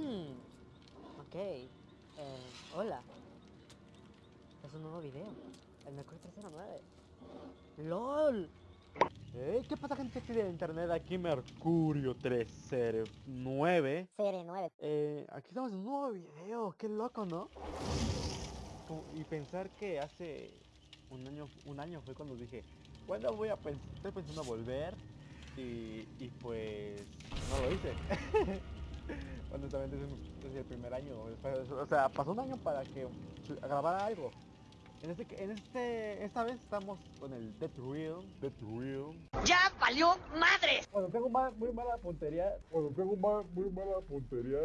Hmm, ok. Eh, hola. Es un nuevo video. El Mercurio 309. ¡LOL! ¿Eh? ¿Qué pasa gente aquí de internet? Aquí Mercurio 309 Serie 9. eh, Aquí estamos en un nuevo video, qué loco, ¿no? Y pensar que hace un año, un año fue cuando dije ¿Cuándo voy a pensar? Estoy pensando volver y, y pues no lo hice Un- es el primer año O sea, pasó un año para que grabara algo en este, en este, esta vez estamos con el Dead Real, ¡Ya valió madres! Cuando tengo ma- muy mala puntería, cuando tengo ma- muy mala puntería,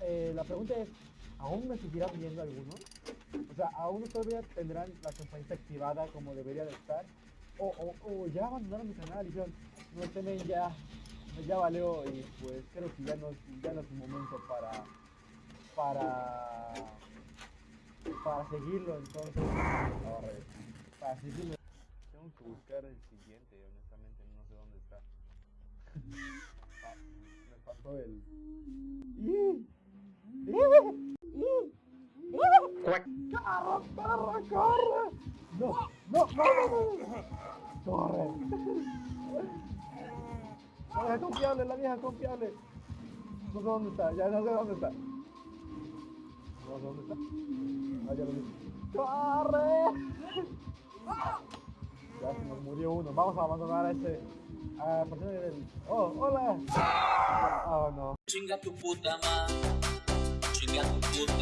eh, la pregunta es, ¿aún me seguirán viendo algunos? O sea, ¿aún todavía tendrán la campanita activada como debería de estar? O, o, o ya abandonaron mi canal y dijeron, no temen ya, ya valió y pues creo que ya no, es- ya no es el momento para, para, para seguirlo entonces, para seguirlo. Tengo que buscar el siguiente, honestamente no sé dónde está. Ah, me faltó el. ¡Corre, corre, corre! ¡No, no, no, no! no. ¡Corre! La vieja confiable, la vieja confiable. No sé dónde está, ya no sé dónde está. No sé dónde está. Ah, ya lo vi. ¡Corre! Ya se nos murió uno. Vamos a abandonar a este. A persona del. ¡Oh, hola! Oh, no. Chinga tu puta madre. Chinga tu puta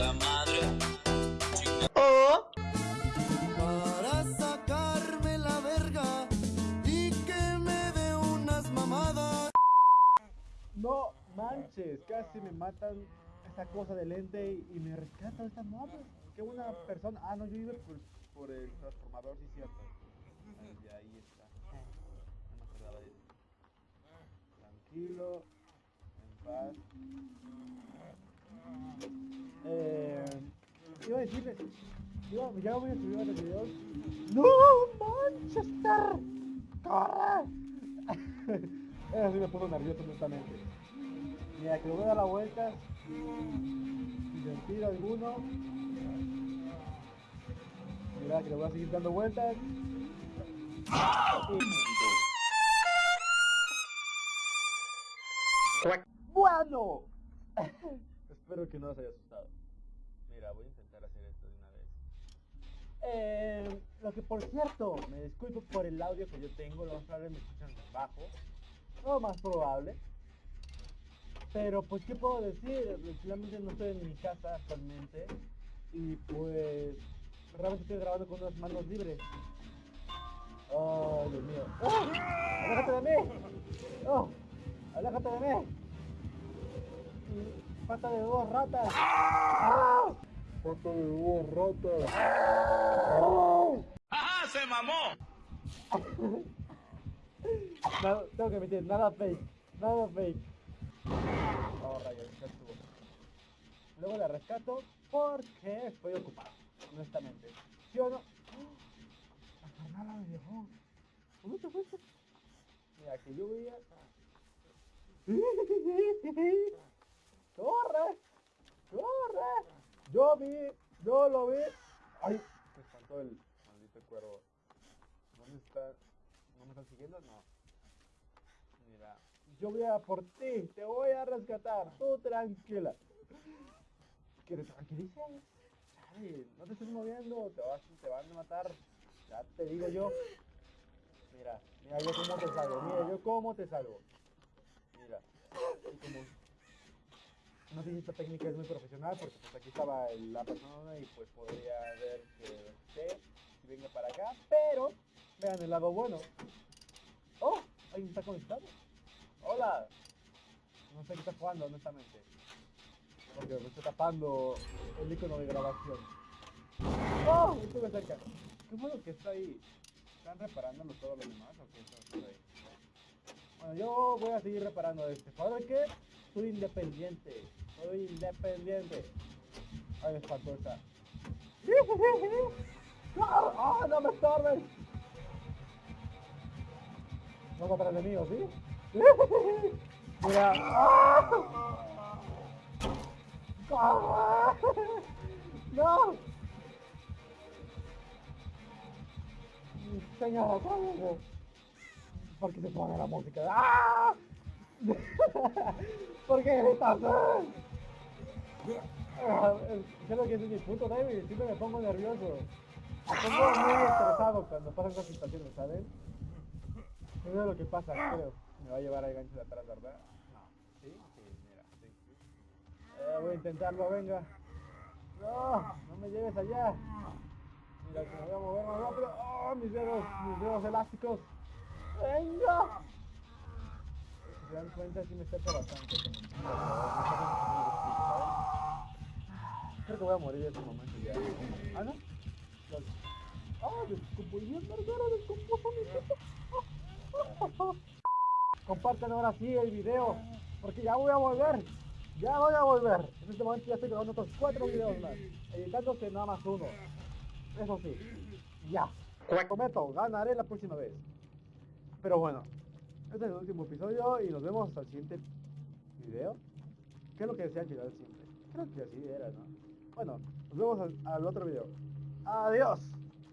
manches, casi me matan esa cosa del lente y, me rescata esta madre. Qué buena persona. Ah, no, yo iba por, el transformador, sí, cierto. Ahí, está. No me acordaba de. Tranquilo, en paz. Eh, iba a decirles, ya voy a subir varios videos. ¡No, Manchester! ¡Corre! Eso sí me puso nervioso, honestamente. Mira, que le voy a dar la vuelta. Sin sentido alguno. Mira, que le voy a seguir dando vueltas. ¡Bueno! Espero que no os haya asustado. Mira, voy a intentar hacer esto de una vez. Eh, lo que por cierto, me disculpo por el audio que yo tengo, lo más probable me escuchan bajo, lo más probable. Pero pues, ¿qué puedo decir? Realmente no estoy en mi casa actualmente y pues realmente estoy grabando con unas manos libres. Oh, Dios mío. ¡Oh! ¡Aléjate de mí! ¡Oh! ¡Aléjate de mí! Y falta de dos ratas. ¡Ah! Falta de dos ratas. ¡Ajá! ¡Se mamó! Tengo que admitir, nada fake, nada fake. Rayos, ya estuvo. Luego la rescato porque estoy ocupado, honestamente. ¿Sí o no? La carnala me dejó. ¿Dónde te fuiste? Mira, que yo veía... ¡Corre! ¡Corre! Yo vi, yo lo vi. ¡Ay! Me espantó el maldito cuervo. ¿Dónde está? ¿No me están siguiendo? No. Yo voy a por ti, te voy a rescatar, tú tranquila. ¿Que te tranquilices? Chale, no te estés moviendo, te, vas, te van a matar. Ya te digo yo. Mira, mira yo cómo te salgo, mira yo cómo te salgo. Mira. No sé si esta técnica es muy profesional porque pues aquí estaba la persona y pues podría ver que usted venga para acá, pero vean el lado bueno. Oh, alguien está conectado. Hola. No sé qué está jugando, honestamente. Porque me está tapando el icono de grabación. ¡Oh! Estuve cerca. ¿Qué fue lo que está ahí? ¿Están reparándolo todos los demás o qué está ahí? Bueno, yo voy a seguir reparando este. ¿Sabes qué? Soy independiente. Soy independiente. Ay, me espantó esta. ¡Ah! ¡No me estorbes! No mí, ¿o sí? Mira. ¡No! Señora, cálmese. ¿Por qué se pone la música? ¡Ah! ¿Por qué gritas? Ah, Creo que es mi punto débil, siempre me pongo nervioso. Me pongo muy estresado cuando pasan estas situaciones, ¿saben? Eso es lo que pasa, creo. Me va a llevar al gancho de atrás, ¿verdad? No. ¿Sí? Sí, mira, sí. Eh, voy a intentarlo, venga. No, no me lleves allá. Mira, que me voy a mover más rápido. Oh, mis dedos, mis dedos elásticos. Venga. Si se dan cuenta, sí me bastante. está ¿saben? Creo que voy a morir en este momento ya. ¿Ah, no? ¡Ah, descompuso verguero! ¡Descompuso mi puto! Compartan ahora sí el video, porque ya voy a volver. Ya voy a volver. En este momento ya estoy grabando otros cuatro videos más, editándose nada más uno. Eso sí, ya. Prometo, ganaré la próxima vez. Pero bueno, este es el último episodio y nos vemos hasta el siguiente video. ¿Qué es lo que decía al final siempre? Creo que así era, ¿no? Bueno, nos vemos al, al otro video. Adiós.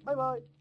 Bye bye.